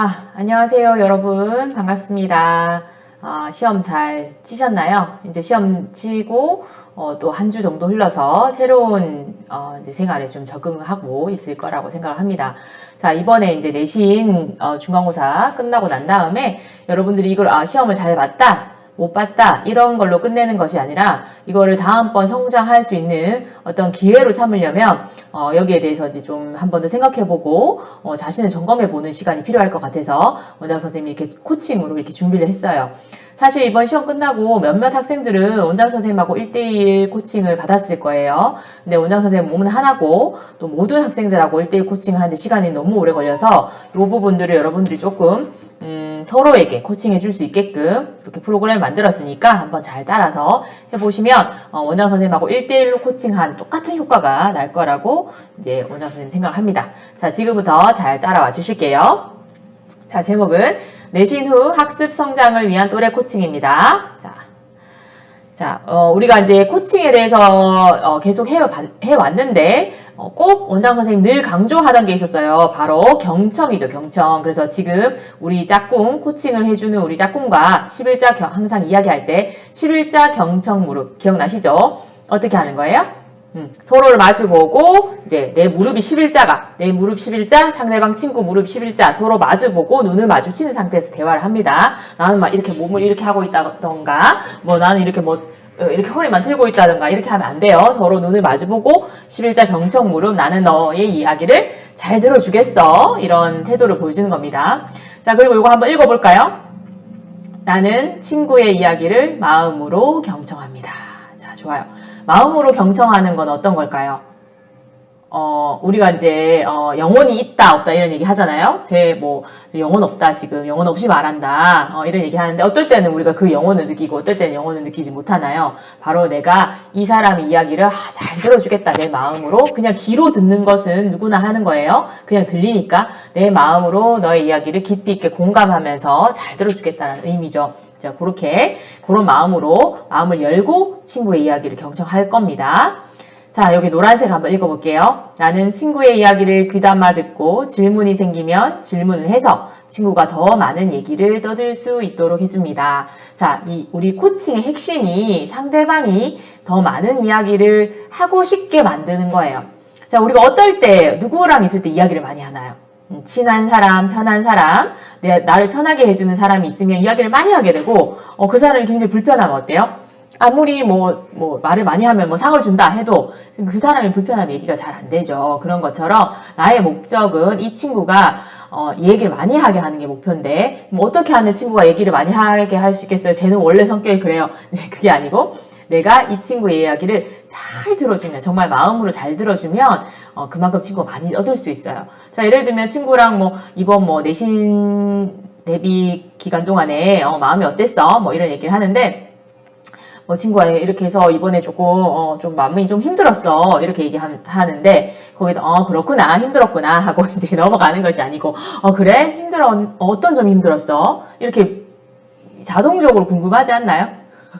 아, 안녕하세요, 여러분. 반갑습니다. 아, 시험 잘 치셨나요? 이제 시험 치고 어, 또 한 주 정도 흘러서 새로운 어, 이제 생활에 좀 적응하고 있을 거라고 생각을 합니다. 자, 이번에 이제 내신 어, 중간고사 끝나고 난 다음에 여러분들이 이걸 아, 시험을 잘 봤다. 못 봤다 이런 걸로 끝내는 것이 아니라 이거를 다음번 성장할 수 있는 어떤 기회로 삼으려면 어, 여기에 대해서 이제 좀 한 번 더 생각해보고 어, 자신을 점검해보는 시간이 필요할 것 같아서 원장 선생님이 이렇게 코칭으로 이렇게 준비를 했어요. 사실 이번 시험 끝나고 몇몇 학생들은 원장 선생님하고 1대1 코칭을 받았을 거예요. 근데 원장 선생님 몸은 하나고 또 모든 학생들하고 1대1 코칭을 하는데 시간이 너무 오래 걸려서 이 부분들을 여러분들이 조금 음, 서로에게 코칭해 줄 수 있게끔 이렇게 프로그램을 만들었으니까 한번 잘 따라서 해보시면 어, 원장 선생님하고 1대1로 코칭한 똑같은 효과가 날 거라고 이제 원장 선생님 생각을 합니다. 자, 지금부터 잘 따라와 주실게요. 자, 제목은 내신 후 학습 성장을 위한 또래 코칭입니다. 자, 자, 어, 우리가 이제 코칭에 대해서 어, 계속 해, 해왔는데 어, 꼭 원장 선생님 늘 강조하던 게 있었어요. 바로 경청이죠, 경청. 그래서 지금 우리 짝꿍 코칭을 해주는 우리 짝꿍과 11자 경, 항상 이야기할 때 11자 경청 무릎 기억나시죠? 어떻게 하는 거예요? 음, 서로를 마주보고 이제 내 무릎이 11자가 내 무릎 11자 상대방 친구 무릎 11자 서로 마주보고 눈을 마주치는 상태에서 대화를 합니다. 나는 막 이렇게 몸을 이렇게 하고 있다던가 뭐 나는 이렇게 뭐 어, 이렇게 허리 만들고 있다던가 이렇게 하면 안 돼요. 서로 눈을 마주보고 11자 경청 무릎 나는 너의 이야기를 잘 들어주겠어 이런 태도를 보여주는 겁니다. 자 그리고 이거 한번 읽어볼까요? 나는 친구의 이야기를 마음으로 경청합니다. 자 좋아요. 마음으로 경청하는 건 어떤 걸까요? 어, 우리가 이제, 어, 영혼이 있다, 없다, 이런 얘기 하잖아요? 제, 뭐, 영혼 없다, 지금. 영혼 없이 말한다. 어, 이런 얘기 하는데, 어떨 때는 우리가 그 영혼을 느끼고, 어떨 때는 영혼을 느끼지 못하나요? 바로 내가 이 사람의 이야기를 아, 잘 들어주겠다, 내 마음으로. 그냥 귀로 듣는 것은 누구나 하는 거예요. 그냥 들리니까 내 마음으로 너의 이야기를 깊이 있게 공감하면서 잘 들어주겠다는 의미죠. 자, 그렇게, 그런 마음으로, 마음을 열고 친구의 이야기를 경청할 겁니다. 자, 여기 노란색 한번 읽어볼게요. 나는 친구의 이야기를 귀담아 듣고 질문이 생기면 질문을 해서 친구가 더 많은 얘기를 떠들 수 있도록 해줍니다. 자, 이 우리 코칭의 핵심이 상대방이 더 많은 이야기를 하고 싶게 만드는 거예요. 자, 우리가 어떨 때 누구랑 있을 때 이야기를 많이 하나요? 음, 친한 사람, 편한 사람, 내, 나를 편하게 해주는 사람이 있으면 이야기를 많이 하게 되고 어, 그 사람이 굉장히 불편하면 어때요? 아무리 뭐, 뭐, 말을 많이 하면 뭐 상을 준다 해도 그 사람이 불편하면 얘기가 잘 안 되죠. 그런 것처럼 나의 목적은 이 친구가 어, 얘기를 많이 하게 하는 게 목표인데, 뭐 어떻게 하면 친구가 얘기를 많이 하게 할 수 있겠어요? 쟤는 원래 성격이 그래요. 네, 그게 아니고, 내가 이 친구의 이야기를 잘 들어주면, 정말 마음으로 잘 들어주면, 어, 그만큼 친구가 많이 얻을 수 있어요. 자, 예를 들면 친구랑 뭐, 이번 뭐, 내신 대비 기간 동안에, 어, 마음이 어땠어? 뭐, 이런 얘기를 하는데, 뭐 친구가 이렇게 해서 이번에 조금 어, 좀 마음이 좀 힘들었어 이렇게 얘기하는데 거기서 어 그렇구나 힘들었구나 하고 이제 넘어가는 것이 아니고 어 그래 힘들어 어떤 점이 힘들었어 이렇게 자동적으로 궁금하지 않나요?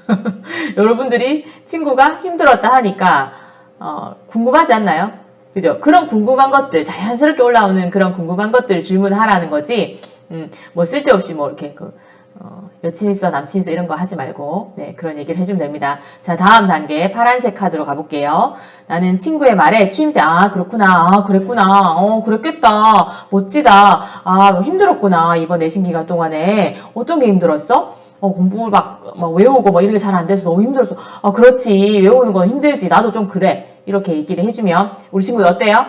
여러분들이 친구가 힘들었다 하니까 어, 궁금하지 않나요? 그죠? 그런 궁금한 것들 자연스럽게 올라오는 그런 궁금한 것들 질문하라는 거지 음, 뭐 쓸데없이 뭐 이렇게 그 어, 여친 있어 남친 있어 이런 거 하지 말고 네 그런 얘기를 해주면 됩니다. 자 다음 단계 파란색 카드로 가볼게요. 나는 친구의 말에 추임새 아 그렇구나 아 그랬구나 어 그랬겠다 멋지다 아뭐 힘들었구나 이번 내신 기간 동안에 어떤 게 힘들었어? 어, 공부 막, 막 외우고 뭐 이런 게 잘 안 돼서 너무 힘들었어. 아, 그렇지. 외우는 건 힘들지. 나도 좀 그래. 이렇게 얘기를 해주면 우리 친구들 어때요?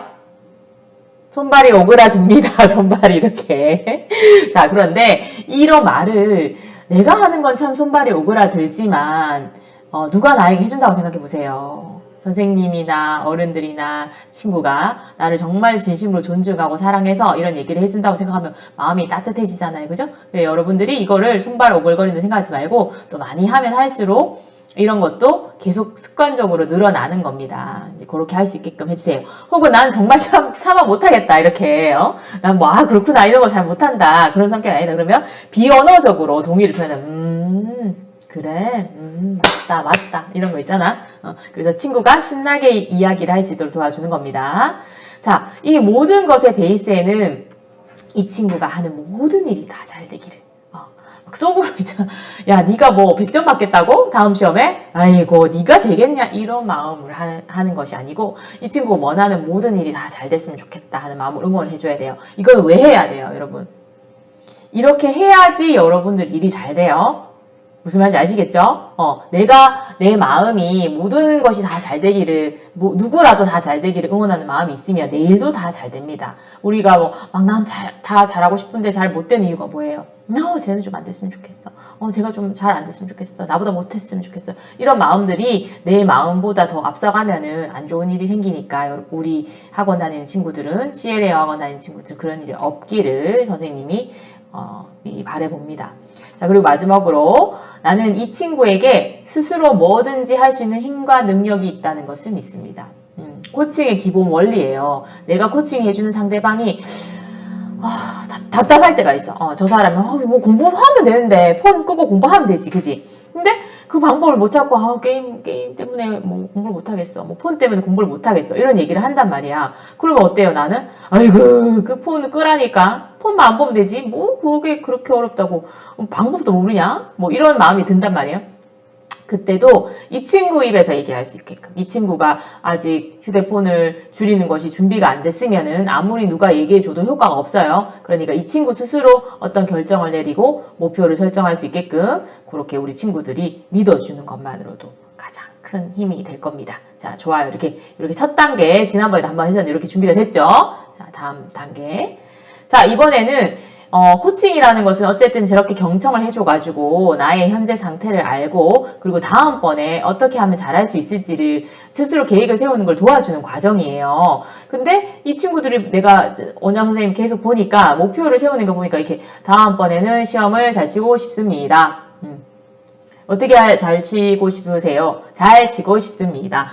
손발이 오그라듭니다. 손발이 이렇게. 자, 그런데 이런 말을 내가 하는 건 참 손발이 오그라들지만 어, 누가 나에게 해준다고 생각해 보세요. 선생님이나 어른들이나 친구가 나를 정말 진심으로 존중하고 사랑해서 이런 얘기를 해준다고 생각하면 마음이 따뜻해지잖아요. 그죠? 네, 여러분들이 이거를 손발 오글거리는 생각하지 말고 또 많이 하면 할수록 이런 것도 계속 습관적으로 늘어나는 겁니다. 이제 그렇게 할 수 있게끔 해주세요. 혹은 난 정말 참, 참아 못하겠다. 이렇게, 어? 난 뭐, 아, 그렇구나. 이런 거 잘 못한다. 그런 성격이 아니다. 그러면 비언어적으로 동의를 표현하면, 음, 그래, 음, 맞다, 맞다. 이런 거 있잖아. 어, 그래서 친구가 신나게 이야기를 할 수 있도록 도와주는 겁니다. 자, 이 모든 것의 베이스에는 이 친구가 하는 모든 일이 다 잘 되기를. 어, 막 속으로 있잖아. 야, 네가 뭐 100점 받겠다고? 다음 시험에? 아이고, 네가 되겠냐? 이런 마음을 하, 하는 것이 아니고 이 친구가 원하는 모든 일이 다 잘 됐으면 좋겠다 하는 마음을 응원해 줘야 돼요. 이건 왜 해야 돼요, 여러분? 이렇게 해야지 여러분들 일이 잘 돼요. 무슨 말인지 아시겠죠? 어, 내가 내 마음이 모든 것이 다 잘 되기를 뭐, 누구라도 다 잘 되기를 응원하는 마음이 있으면 내일도 다 잘 됩니다. 우리가 뭐 막 난 다 잘하고 싶은데 잘 못 되는 이유가 뭐예요? 어, 쟤는 좀 안 됐으면 좋겠어. 어, 제가 좀 잘 안 됐으면 좋겠어. 나보다 못했으면 좋겠어. 이런 마음들이 내 마음보다 더 앞서가면은 안 좋은 일이 생기니까 우리 학원 다니는 친구들은 CLA 학원 다니는 친구들 그런 일이 없기를 선생님이 어, 미리 바래봅니다. 자, 그리고 마지막으로 나는 이 친구에게 스스로 뭐든지 할 수 있는 힘과 능력이 있다는 것을 믿습니다. 음, 코칭의 기본 원리예요. 내가 코칭 해주는 상대방이 아, 답, 답할 때가 있어. 어, 저 사람은 어, 뭐 공부하면 되는데 폰 끄고 공부하면 되지, 그지? 근데 그 방법을 못 찾고 아, 게임 게임 때문에 뭐 공부를 못 하겠어. 뭐 폰 때문에 공부를 못 하겠어. 이런 얘기를 한단 말이야. 그러면 어때요? 나는 아이고 그 폰을 끄라니까 폰만 안 보면 되지. 뭐 그게 그렇게 어렵다고 방법도 모르냐? 뭐 이런 마음이 든단 말이에요. 그때도 이 친구 입에서 얘기할 수 있게끔 이 친구가 아직 휴대폰을 줄이는 것이 준비가 안 됐으면은 아무리 누가 얘기해줘도 효과가 없어요. 그러니까 이 친구 스스로 어떤 결정을 내리고 목표를 설정할 수 있게끔 그렇게 우리 친구들이 믿어주는 것만으로도 가장 큰 힘이 될 겁니다. 자, 좋아요. 이렇게 이렇게 첫 단계 지난번에도 한번 했었는데 이렇게 준비가 됐죠? 자, 다음 단계. 자, 이번에는 어, 코칭이라는 것은 어쨌든 저렇게 경청을 해줘가지고 나의 현재 상태를 알고 그리고 다음번에 어떻게 하면 잘할 수 있을지를 스스로 계획을 세우는 걸 도와주는 과정이에요. 근데 이 친구들이 내가 원장 선생님 계속 보니까 목표를 세우는 거 보니까 이렇게 다음번에는 시험을 잘 치고 싶습니다. 음. 어떻게 잘 치고 싶으세요? 잘 치고 싶습니다.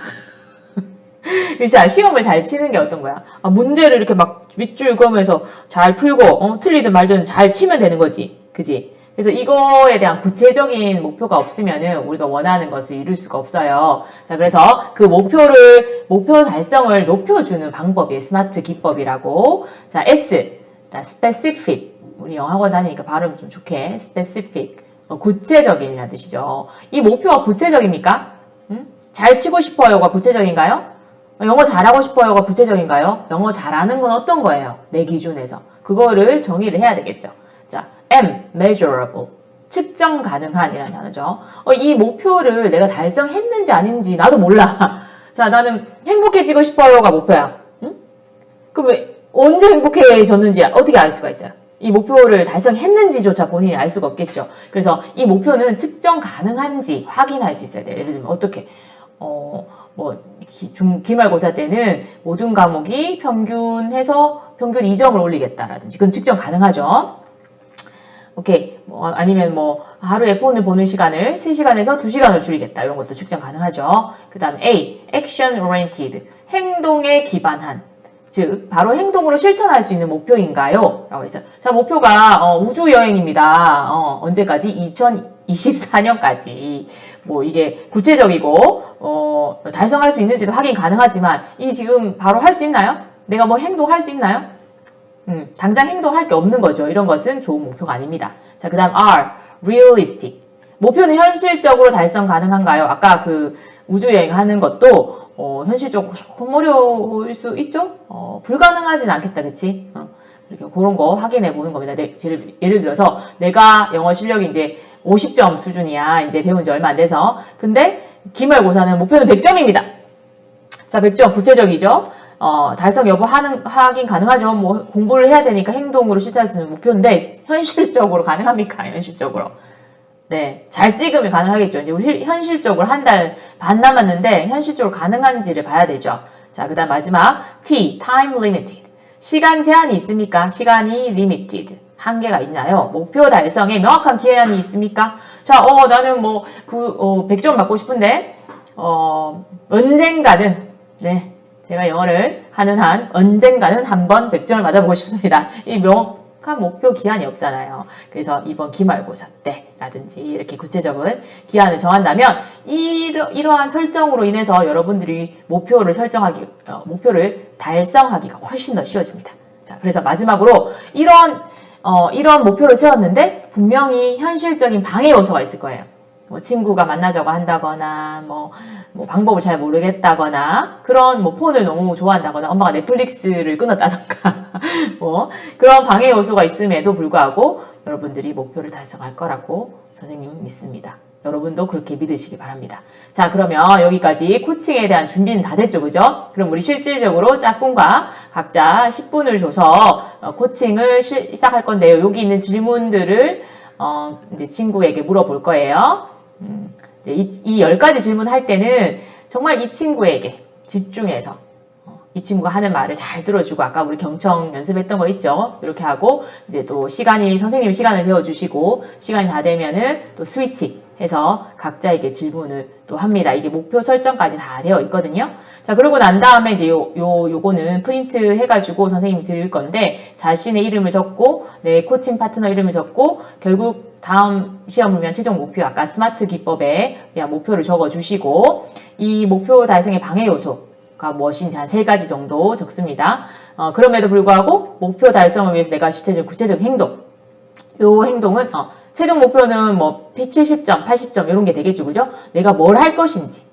글쎄, 시험을 잘 치는 게 어떤 거야? 아, 문제를 이렇게 막 윗줄 그으면서 잘 풀고, 어, 틀리든 말든 잘 치면 되는 거지. 그지? 그래서 이거에 대한 구체적인 목표가 없으면은 우리가 원하는 것을 이룰 수가 없어요. 자, 그래서 그 목표를, 목표 달성을 높여주는 방법이 스마트 기법이라고. 자, S. 자, specific. 우리 영어학원 다니니까 발음 좀 좋게. specific. 어, 구체적인이라는 뜻이죠. 이 목표가 구체적입니까? 음? 잘 치고 싶어요가 구체적인가요? 영어 잘하고 싶어요가 구체적인가요? 영어 잘하는 건 어떤 거예요? 내 기준에서. 그거를 정의를 해야 되겠죠. 자, M, measurable. 측정 가능한이라는 단어죠. 어, 이 목표를 내가 달성했는지 아닌지 나도 몰라. 자, 나는 행복해지고 싶어요가 목표야. 응? 그럼 왜, 언제 행복해졌는지 어떻게 알 수가 있어요? 이 목표를 달성했는지조차 본인이 알 수가 없겠죠. 그래서 이 목표는 측정 가능한지 확인할 수 있어야 돼요. 예를 들면 어떻게 어, 뭐 중, 기말고사 때는 모든 과목이 평균해서 평균 2점을 올리겠다라든지 그건 측정 가능하죠. 오케이. 뭐 아니면 뭐 하루에 폰을 보는 시간을 3시간에서 2시간을 줄이겠다. 이런 것도 측정 가능하죠. 그 다음 A. Action Oriented. 행동에 기반한. 즉 바로 행동으로 실천할 수 있는 목표인가요? 라고 했어요. 자 목표가 어, 우주여행입니다. 어, 언제까지? 2024년까지 뭐 이게 구체적이고 어, 달성할 수 있는지도 확인 가능하지만 이 지금 바로 할 수 있나요? 내가 뭐 행동할 수 있나요? 음, 당장 행동할 게 없는 거죠. 이런 것은 좋은 목표가 아닙니다. 자, 그 다음 R, realistic. 목표는 현실적으로 달성 가능한가요? 아까 그 우주여행 하는 것도 어, 현실적으로 조금 어려울 수 있죠? 어, 불가능하진 않겠다, 그치? 어, 이렇게 그런 거 확인해 보는 겁니다. 네, 예를 들어서 내가 영어 실력이 이제 50점 수준이야. 이제 배운 지 얼마 안 돼서. 근데 기말고사는 목표는 100점입니다. 자, 100점 구체적이죠? 어, 달성 여부 하는, 하긴 가능하죠. 뭐 공부를 해야 되니까 행동으로 실천할 수 있는 목표인데 현실적으로 가능합니까? 현실적으로. 네, 잘 찍으면 가능하겠죠. 이제 우리 현실적으로 한 달 반 남았는데 현실적으로 가능한지를 봐야 되죠. 자, 그 다음 마지막 T, time limited. 시간 제한이 있습니까? 시간이 limited. 한계가 있나요? 목표 달성에 명확한 기한이 있습니까? 자, 어, 나는 뭐, 그, 어, 100점 받고 싶은데, 어, 언젠가는, 네, 제가 영어를 하는 한, 언젠가는 한번 100점을 맞아보고 싶습니다. 이 명, 명확한 목표 기한이 없잖아요. 그래서 이번 기말고사 때라든지 이렇게 구체적인 기한을 정한다면 이러, 이러한 설정으로 인해서 여러분들이 목표를 설정하기, 어, 목표를 달성하기가 훨씬 더 쉬워집니다. 자, 그래서 마지막으로 이런 어, 이런 목표를 세웠는데 분명히 현실적인 방해 요소가 있을 거예요. 뭐 친구가 만나자고 한다거나 뭐, 뭐 방법을 잘 모르겠다거나 그런 뭐 폰을 너무 좋아한다거나 엄마가 넷플릭스를 끊었다던가 뭐 그런 방해 요소가 있음에도 불구하고 여러분들이 목표를 달성할 거라고 선생님은 믿습니다. 여러분도 그렇게 믿으시기 바랍니다. 자, 그러면 여기까지 코칭에 대한 준비는 다 됐죠, 그죠? 그럼 우리 실질적으로 짝꿍과 각자 10분을 줘서 어, 코칭을 시, 시작할 건데요. 여기 있는 질문들을 어, 이제 친구에게 물어볼 거예요. 음, 이, 이 10가지 질문 할 때는 정말 이 친구에게 집중해서 어, 이 친구가 하는 말을 잘 들어주고 아까 우리 경청 연습했던 거 있죠? 이렇게 하고 이제 또 시간이 선생님 시간을 재워주시고 시간이 다 되면은 또 스위치 해서 각자에게 질문을 또 합니다. 이게 목표 설정까지 다 되어 있거든요. 자, 그러고 난 다음에 이제 요, 요, 요거는 프린트 해가지고 선생님이 드릴 건데 자신의 이름을 적고 내 코칭 파트너 이름을 적고 결국 다음 시험 보면 최종 목표 아까 스마트 기법에 그냥 목표를 적어 주시고 이 목표 달성의 방해 요소 가 무엇인지 한 세 가지 정도 적습니다. 어, 그럼에도 불구하고 목표 달성을 위해서 내가 실제적 구체적 행동 요 행동은 어, 최종 목표는 뭐 P70점, 80점 이런 게 되겠죠. 그죠? 내가 뭘 할 것인지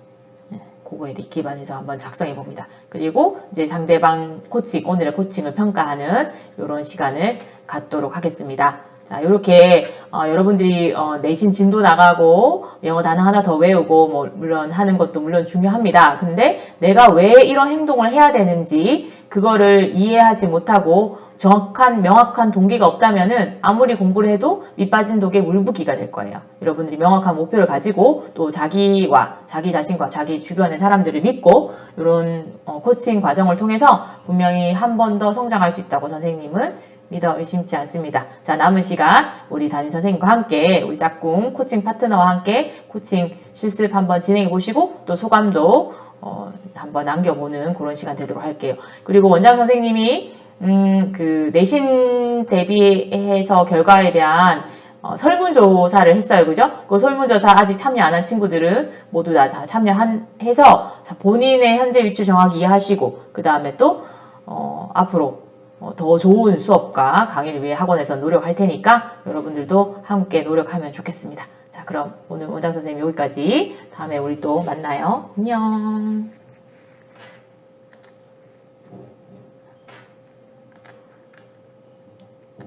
네, 그거에 기반해서 한번 작성해 봅니다. 그리고 이제 상대방 코칭, 오늘의 코칭을 평가하는 이런 시간을 갖도록 하겠습니다. 자, 이렇게 어, 여러분들이 어, 내신 진도 나가고 영어 단어 하나 더 외우고 뭐 물론 하는 것도 물론 중요합니다. 근데 내가 왜 이런 행동을 해야 되는지 그거를 이해하지 못하고 정확한 명확한 동기가 없다면 은 아무리 공부를 해도 밑빠진 독에 물붓기가 될 거예요. 여러분들이 명확한 목표를 가지고 또 자기와 자기 자신과 자기 주변의 사람들을 믿고 이런 어, 코칭 과정을 통해서 분명히 한 번 더 성장할 수 있다고 선생님은 믿어 의심치 않습니다. 자 남은 시간 우리 담임 선생님과 함께 우리 짝꿍 코칭 파트너와 함께 코칭 실습 한번 진행해 보시고 또 소감도 어, 한번 남겨보는 그런 시간 되도록 할게요. 그리고 원장 선생님이 음, 그 내신 대비해서 결과에 대한 어, 설문조사를 했어요. 그죠? 그 설문조사 아직 참여 안 한 친구들은 모두 다, 다 참여해서 본인의 현재 위치를 정확히 이해하시고 그 다음에 또 어, 앞으로 어, 더 좋은 수업과 강의를 위해 학원에서 노력할 테니까 여러분들도 함께 노력하면 좋겠습니다. 자 그럼 오늘 원장 선생님 여기까지 다음에 우리 또 만나요. 안녕